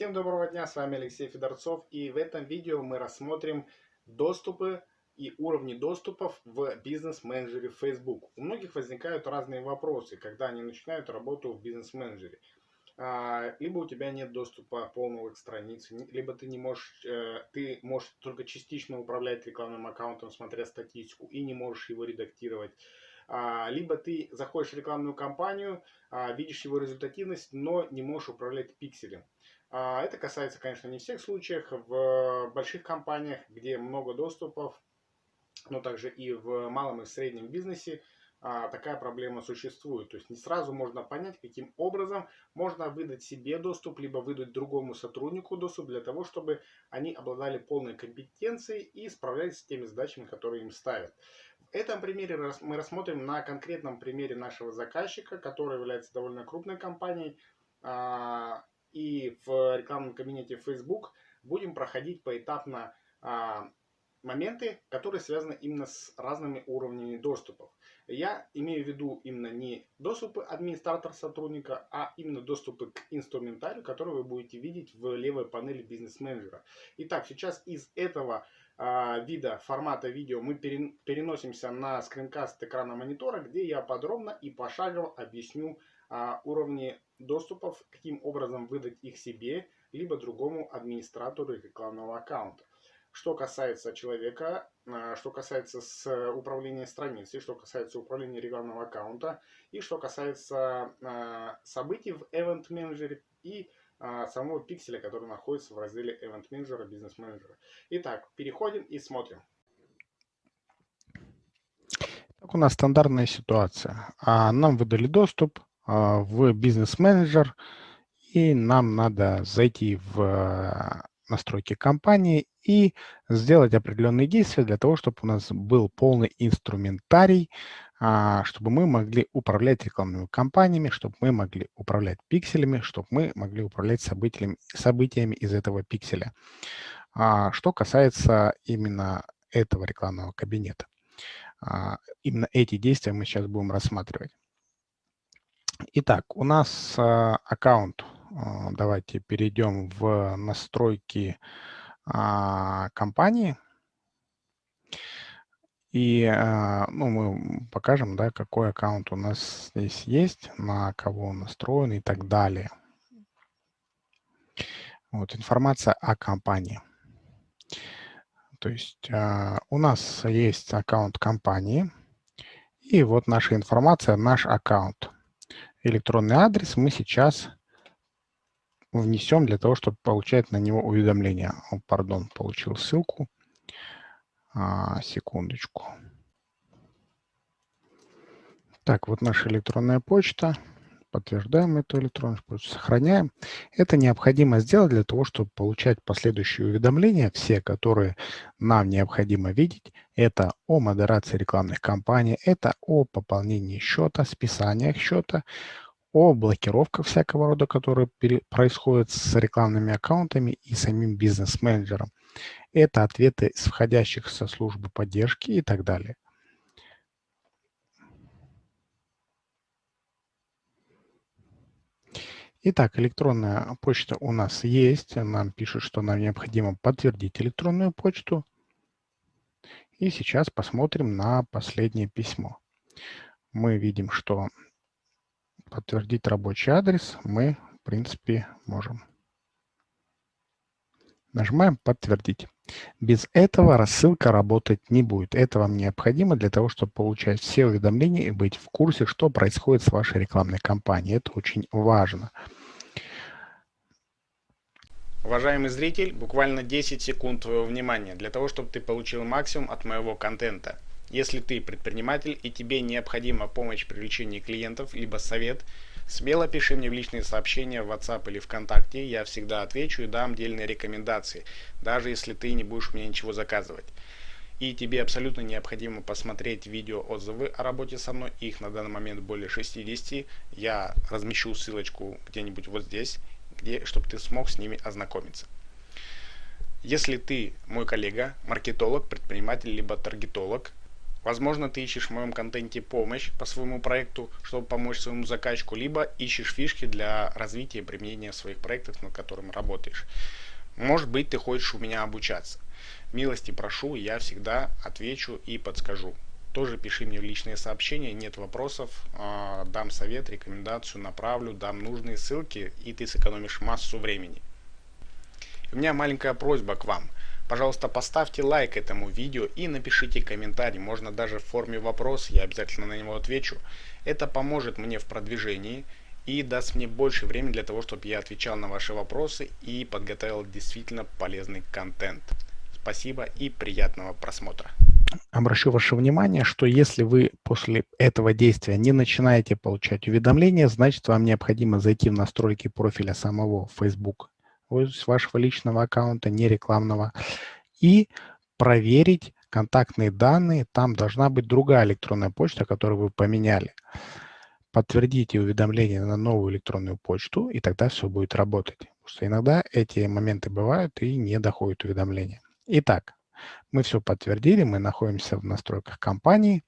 Всем доброго дня, с вами Алексей Федорцов и в этом видео мы рассмотрим доступы и уровни доступов в бизнес-менеджере Facebook. У многих возникают разные вопросы, когда они начинают работу в бизнес-менеджере. А, либо у тебя нет доступа полного к странице, либо ты не можешь, э, ты можешь только частично управлять рекламным аккаунтом, смотря статистику, и не можешь его редактировать. А, либо ты заходишь в рекламную кампанию, а, видишь его результативность, но не можешь управлять пикселем. А, это касается, конечно, не всех случаев. В больших компаниях, где много доступов, но также и в малом и среднем бизнесе такая проблема существует. То есть не сразу можно понять, каким образом можно выдать себе доступ, либо выдать другому сотруднику доступ для того, чтобы они обладали полной компетенцией и справлялись с теми задачами, которые им ставят. В этом примере мы рассмотрим на конкретном примере нашего заказчика, который является довольно крупной компанией. И в рекламном кабинете Facebook будем проходить поэтапно а, моменты, которые связаны именно с разными уровнями доступов. Я имею в виду именно не доступы администратора сотрудника, а именно доступы к инструментарию, который вы будете видеть в левой панели бизнес-менеджера. Итак, сейчас из этого а, вида формата видео мы переносимся на скринкаст экрана монитора, где я подробно и пошагово объясню а, уровни доступов, каким образом выдать их себе, либо другому администратору рекламного аккаунта. Что касается человека, а, что касается с управления страницей, что касается управления рекламного аккаунта и что касается событий в Event Manager и а, самого пикселя, который находится в разделе Event Manager, Business Manager. Итак, переходим и смотрим. Так у нас стандартная ситуация. А, нам выдали доступ а, в Business Manager, и нам надо зайти в настройки компании и сделать определенные действия для того, чтобы у нас был полный инструментарий а, чтобы мы могли управлять рекламными кампаниями, чтобы мы могли управлять пикселями, чтобы мы могли управлять событиями, событиями из этого пикселя. А, что касается именно этого рекламного кабинета. А, именно эти действия мы сейчас будем рассматривать. Итак, у нас аккаунт. Давайте перейдем в настройки компании. И а, ну, мы покажем, да, какой аккаунт у нас здесь есть, на кого он настроен и так далее. Вот информация о компании. То есть а, у нас есть аккаунт компании, и вот наша информация, наш аккаунт. Электронный адрес мы сейчас внесем для того, чтобы получать на него уведомления. О, пардон, получил ссылку. А, секундочку. Так, вот наша электронная почта. Подтверждаем эту электронную почту, сохраняем. Это необходимо сделать для того, чтобы получать последующие уведомления, все, которые нам необходимо видеть. Это о модерации рекламных кампаний, это о пополнении счета, списаниях счета, о блокировках всякого рода, которые происходят с рекламными аккаунтами и самим бизнес-менеджером. Это ответы с входящих со службы поддержки и так далее. Итак, электронная почта у нас есть. Нам пишут, что нам необходимо подтвердить электронную почту. И сейчас посмотрим на последнее письмо. Мы видим, что подтвердить рабочий адрес мы, в принципе, можем. Нажимаем «Подтвердить». Без этого рассылка работать не будет. Это вам необходимо для того, чтобы получать все уведомления и быть в курсе, что происходит с вашей рекламной кампанией. Это очень важно. Уважаемый зритель, буквально 10 секунд твоего внимания для того, чтобы ты получил максимум от моего контента. Если ты предприниматель и тебе необходима помощь в привлечении клиентов, либо совет, смело пиши мне в личные сообщения в WhatsApp или ВКонтакте, я всегда отвечу и дам дельные рекомендации, даже если ты не будешь мне ничего заказывать. И тебе абсолютно необходимо посмотреть видео отзывы о работе со мной, их на данный момент более 60, я размещу ссылочку где-нибудь вот здесь, где, чтобы ты смог с ними ознакомиться. Если ты мой коллега, маркетолог, предприниматель, либо таргетолог, Возможно, ты ищешь в моем контенте помощь по своему проекту, чтобы помочь своему заказчику, либо ищешь фишки для развития и применения своих проектов, над которыми работаешь. Может быть, ты хочешь у меня обучаться. Милости прошу, я всегда отвечу и подскажу. Тоже пиши мне в личные сообщения, нет вопросов, а, дам совет, рекомендацию, направлю, дам нужные ссылки, и ты сэкономишь массу времени. У меня маленькая просьба к вам – Пожалуйста, поставьте лайк этому видео и напишите комментарий, можно даже в форме вопроса, я обязательно на него отвечу. Это поможет мне в продвижении и даст мне больше времени для того, чтобы я отвечал на ваши вопросы и подготовил действительно полезный контент. Спасибо и приятного просмотра. Обращу ваше внимание, что если вы после этого действия не начинаете получать уведомления, значит вам необходимо зайти в настройки профиля самого Facebook вашего личного аккаунта, не рекламного, и проверить контактные данные. Там должна быть другая электронная почта, которую вы поменяли. Подтвердите уведомление на новую электронную почту, и тогда все будет работать. Потому что иногда эти моменты бывают и не доходят уведомления. Итак, мы все подтвердили, мы находимся в настройках компании.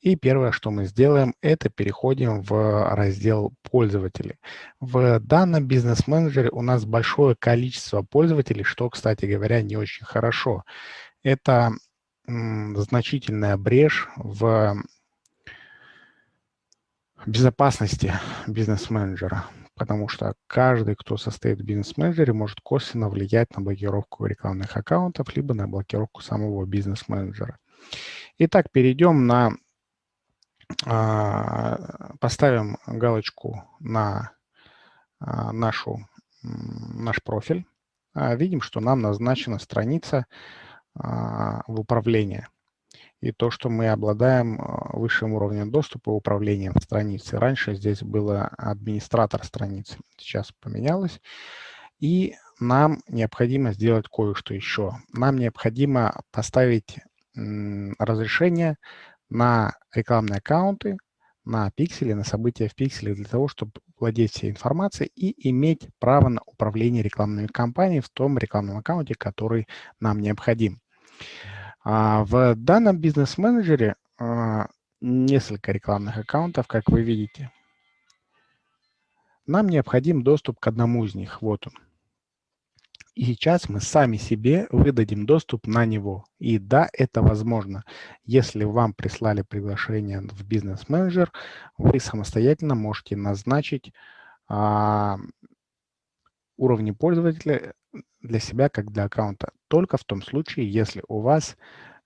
И первое, что мы сделаем, это переходим в раздел «Пользователи». В данном бизнес-менеджере у нас большое количество пользователей, что, кстати говоря, не очень хорошо. Это значительная брешь в безопасности бизнес-менеджера, потому что каждый, кто состоит в бизнес-менеджере, может косвенно влиять на блокировку рекламных аккаунтов, либо на блокировку самого бизнес-менеджера. Итак, перейдем на, а, поставим галочку на а, нашу, наш профиль. А, видим, что нам назначена страница в управлении. И то, что мы обладаем высшим уровнем доступа управлением страницы. Раньше здесь было администратор страницы, сейчас поменялось. И нам необходимо сделать кое-что еще. Нам необходимо поставить разрешение на рекламные аккаунты, на пиксели, на события в пикселе для того, чтобы владеть всей информацией и иметь право на управление рекламными кампаниями в том рекламном аккаунте, который нам необходим. В данном бизнес-менеджере а, несколько рекламных аккаунтов, как вы видите. Нам необходим доступ к одному из них. Вот он. И сейчас мы сами себе выдадим доступ на него. И да, это возможно. Если вам прислали приглашение в бизнес-менеджер, вы самостоятельно можете назначить а, уровни пользователя для себя, как для аккаунта. Только в том случае, если у вас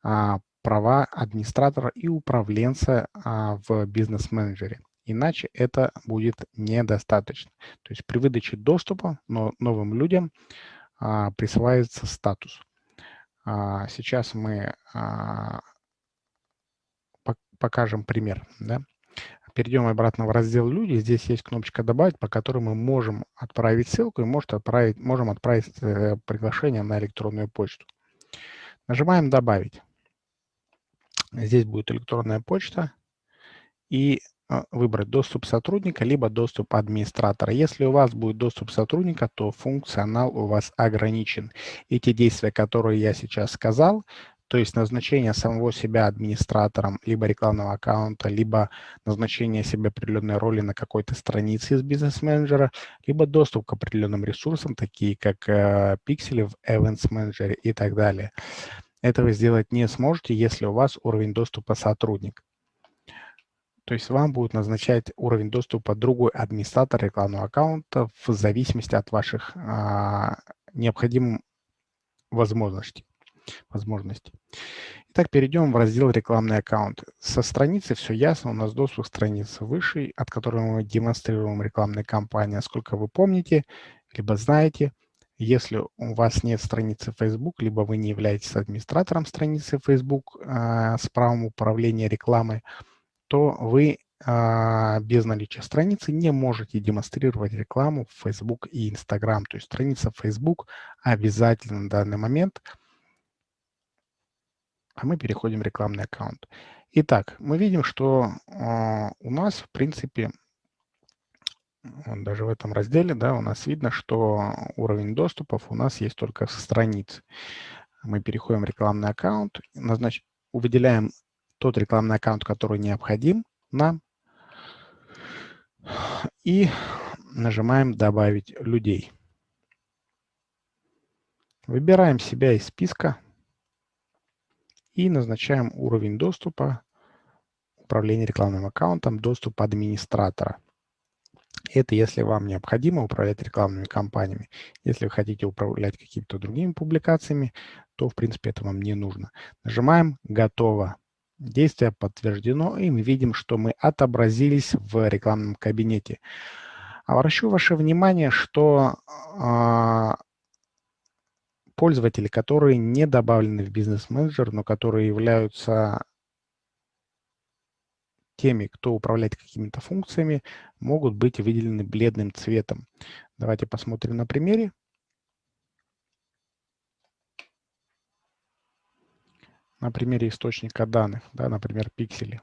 а, права администратора и управленца а, в бизнес-менеджере. Иначе это будет недостаточно. То есть при выдаче доступа но новым людям а, присваивается статус. А, сейчас мы а, покажем пример. Да? Перейдем обратно в раздел «Люди». Здесь есть кнопочка «Добавить», по которой мы можем отправить ссылку и может отправить, можем отправить э, приглашение на электронную почту. Нажимаем «Добавить». Здесь будет электронная почта. И а, выбрать доступ сотрудника, либо доступ администратора. Если у вас будет доступ сотрудника, то функционал у вас ограничен. Эти действия, которые я сейчас сказал, то есть назначение самого себя администратором либо рекламного аккаунта, либо назначение себе определенной роли на какой-то странице из бизнес-менеджера, либо доступ к определенным ресурсам, такие как э, пиксели в Events Manager и так далее. Этого сделать не сможете, если у вас уровень доступа сотрудник. То есть вам будет назначать уровень доступа другой администратор рекламного аккаунта в зависимости от ваших а, необходимых возможностей. Возможностей. Итак, перейдем в раздел «Рекламный аккаунт». Со страницы все ясно, у нас доступ к странице выше, от которой мы демонстрируем рекламные кампании. Сколько вы помните, либо знаете, если у вас нет страницы Facebook, либо вы не являетесь администратором страницы Facebook э, с правом управления рекламой, то вы а, без наличия страницы не можете демонстрировать рекламу в Facebook и Instagram. То есть страница Facebook обязательно на данный момент. А мы переходим в рекламный аккаунт. Итак, мы видим, что э, у нас, в принципе, даже в этом разделе, да, у нас видно, что уровень доступов у нас есть только со страниц. Мы переходим в рекламный аккаунт, назнач... выделяем тот рекламный аккаунт, который необходим нам, и нажимаем «Добавить людей». Выбираем себя из списка и назначаем уровень доступа управления рекламным аккаунтом, доступ администратора. Это если вам необходимо управлять рекламными кампаниями. Если вы хотите управлять какими-то другими публикациями, то, в принципе, это вам не нужно. Нажимаем «Готово». Действие подтверждено, и мы видим, что мы отобразились в рекламном кабинете. Обращу ваше внимание, что э, пользователи, которые не добавлены в бизнес-менеджер, но которые являются теми, кто управляет какими-то функциями, могут быть выделены бледным цветом. Давайте посмотрим на примере. На примере источника данных, да, например, пиксели.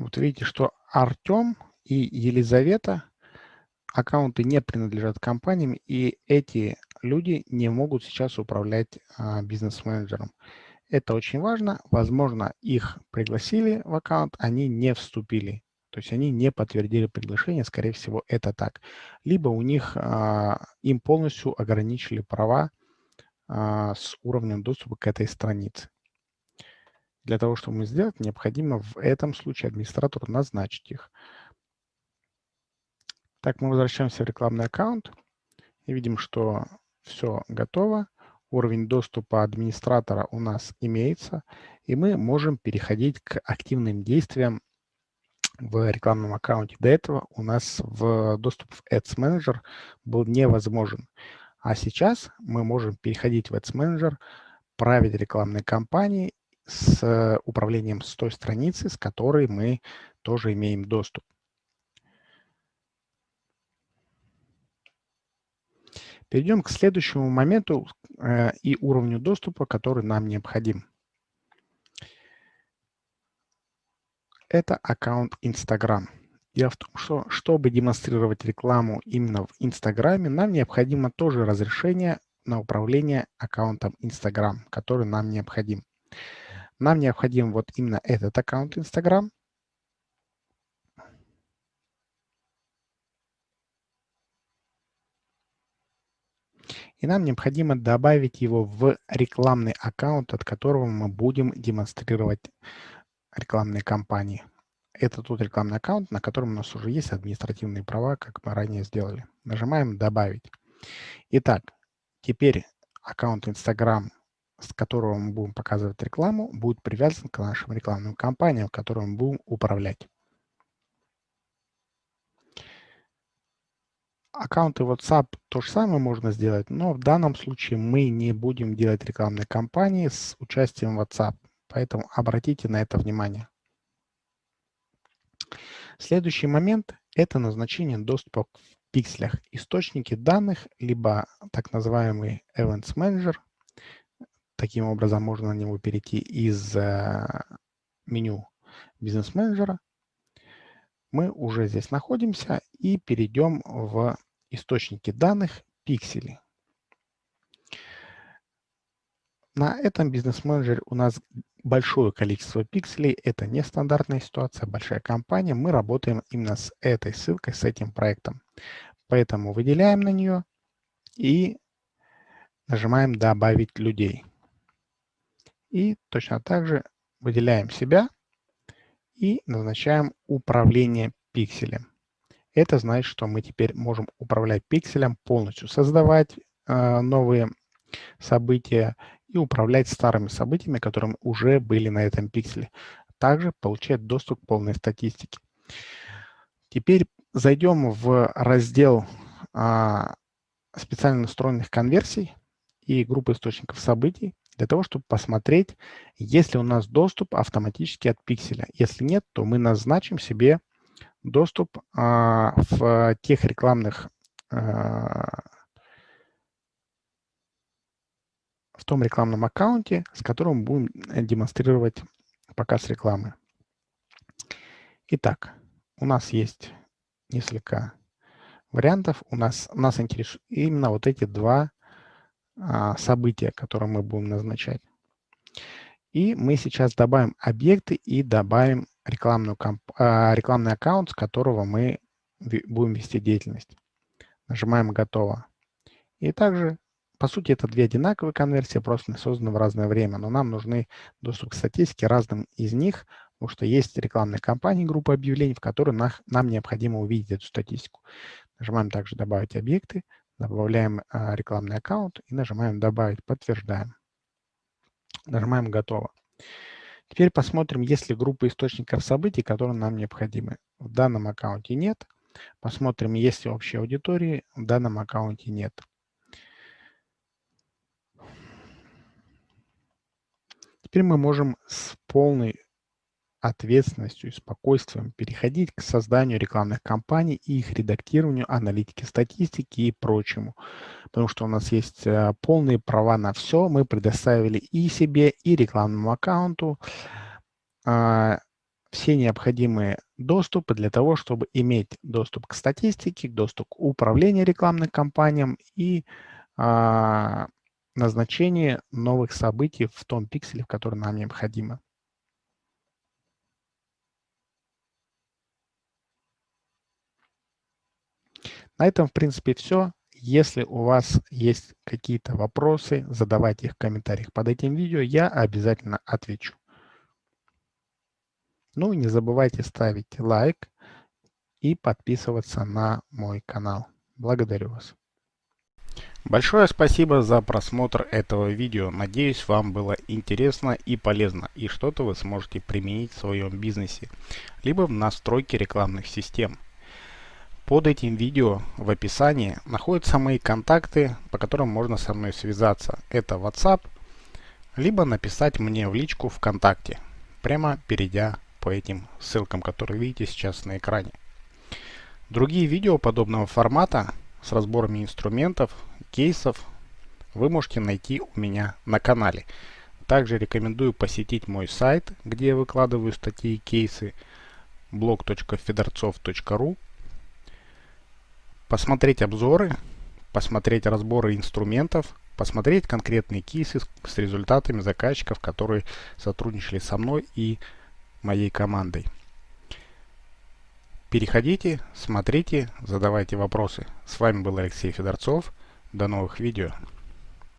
Вот видите, что Артем и Елизавета аккаунты не принадлежат компаниям, и эти люди не могут сейчас управлять а, бизнес-менеджером. Это очень важно. Возможно, их пригласили в аккаунт, они не вступили. То есть они не подтвердили приглашение, скорее всего, это так. Либо у них, а, им полностью ограничили права а, с уровнем доступа к этой странице. Для того, чтобы мы сделать, необходимо в этом случае администратору назначить их. Так, мы возвращаемся в рекламный аккаунт и видим, что все готово. Уровень доступа администратора у нас имеется, и мы можем переходить к активным действиям в рекламном аккаунте. До этого у нас в доступ в Ads Manager был невозможен. А сейчас мы можем переходить в Ads Manager, править рекламные кампании с э, управлением с той страницы, с которой мы тоже имеем доступ. Перейдем к следующему моменту э, и уровню доступа, который нам необходим. Это аккаунт Instagram. Дело в том, что чтобы демонстрировать рекламу именно в Инстаграме, нам необходимо тоже разрешение на управление аккаунтом Instagram, который нам необходим. Нам необходим вот именно этот аккаунт Instagram. И нам необходимо добавить его в рекламный аккаунт, от которого мы будем демонстрировать рекламные кампании. Это тот рекламный аккаунт, на котором у нас уже есть административные права, как мы ранее сделали. Нажимаем «Добавить». Итак, теперь аккаунт Instagram с которого мы будем показывать рекламу, будет привязан к нашим рекламным кампаниям, которыми мы будем управлять. Аккаунты WhatsApp то же самое можно сделать, но в данном случае мы не будем делать рекламные кампании с участием WhatsApp, поэтому обратите на это внимание. Следующий момент – это назначение доступа в пикселях. Источники данных, либо так называемый Events Manager – Таким образом, можно на него перейти из э, меню бизнес-менеджера. Мы уже здесь находимся и перейдем в источники данных пиксели. На этом бизнес-менеджере у нас большое количество пикселей. Это нестандартная ситуация, большая компания. Мы работаем именно с этой ссылкой, с этим проектом. Поэтому выделяем на нее и нажимаем «Добавить людей». И точно так же выделяем себя и назначаем управление пикселем. Это значит, что мы теперь можем управлять пикселем полностью, создавать э, новые события и управлять старыми событиями, которые уже были на этом пикселе. Также получать доступ к полной статистике. Теперь зайдем в раздел э, специально настроенных конверсий и группы источников событий для того, чтобы посмотреть, есть ли у нас доступ автоматически от пикселя. Если нет, то мы назначим себе доступ а, в тех рекламных а, в том рекламном аккаунте, с которым будем демонстрировать показ рекламы. Итак, у нас есть несколько вариантов. У нас, нас интересуют именно вот эти два события, которые мы будем назначать. И мы сейчас добавим объекты и добавим рекламную а, рекламный аккаунт, с которого мы будем вести деятельность. Нажимаем «Готово». И также, по сути, это две одинаковые конверсии, просто созданы в разное время, но нам нужны доступ к статистике разным из них, потому что есть рекламные кампании, группа объявлений, в которых нам необходимо увидеть эту статистику. Нажимаем также «Добавить объекты», добавляем а, рекламный аккаунт и нажимаем «Добавить», подтверждаем. Нажимаем «Готово». Теперь посмотрим, есть ли группа источников событий, которые нам необходимы. В данном аккаунте нет. Посмотрим, есть ли общие аудитории. В данном аккаунте нет. Теперь мы можем с полной ответственностью и спокойствием переходить к созданию рекламных кампаний и их редактированию, аналитике статистики и прочему. Потому что у нас есть э, полные права на все. Мы предоставили и себе, и рекламному аккаунту а, все необходимые доступы для того, чтобы иметь доступ к статистике, доступ к управлению рекламным кампаниям и а, назначение новых событий в том пикселе, в который нам необходимо. На этом, в принципе, все. Если у вас есть какие-то вопросы, задавайте их в комментариях под этим видео, я обязательно отвечу. Ну и не забывайте ставить лайк и подписываться на мой канал. Благодарю вас. Большое спасибо за просмотр этого видео. Надеюсь, вам было интересно и полезно, и что-то вы сможете применить в своем бизнесе, либо в настройке рекламных систем. Под этим видео в описании находятся мои контакты, по которым можно со мной связаться. Это WhatsApp, либо написать мне в личку ВКонтакте, прямо перейдя по этим ссылкам, которые видите сейчас на экране. Другие видео подобного формата с разборами инструментов, кейсов вы можете найти у меня на канале. Также рекомендую посетить мой сайт, где я выкладываю статьи и кейсы blog.fedorцов.ru посмотреть обзоры, посмотреть разборы инструментов, посмотреть конкретные кейсы с результатами заказчиков, которые сотрудничали со мной и моей командой. Переходите, смотрите, задавайте вопросы. С вами был Алексей Федорцов. До новых видео.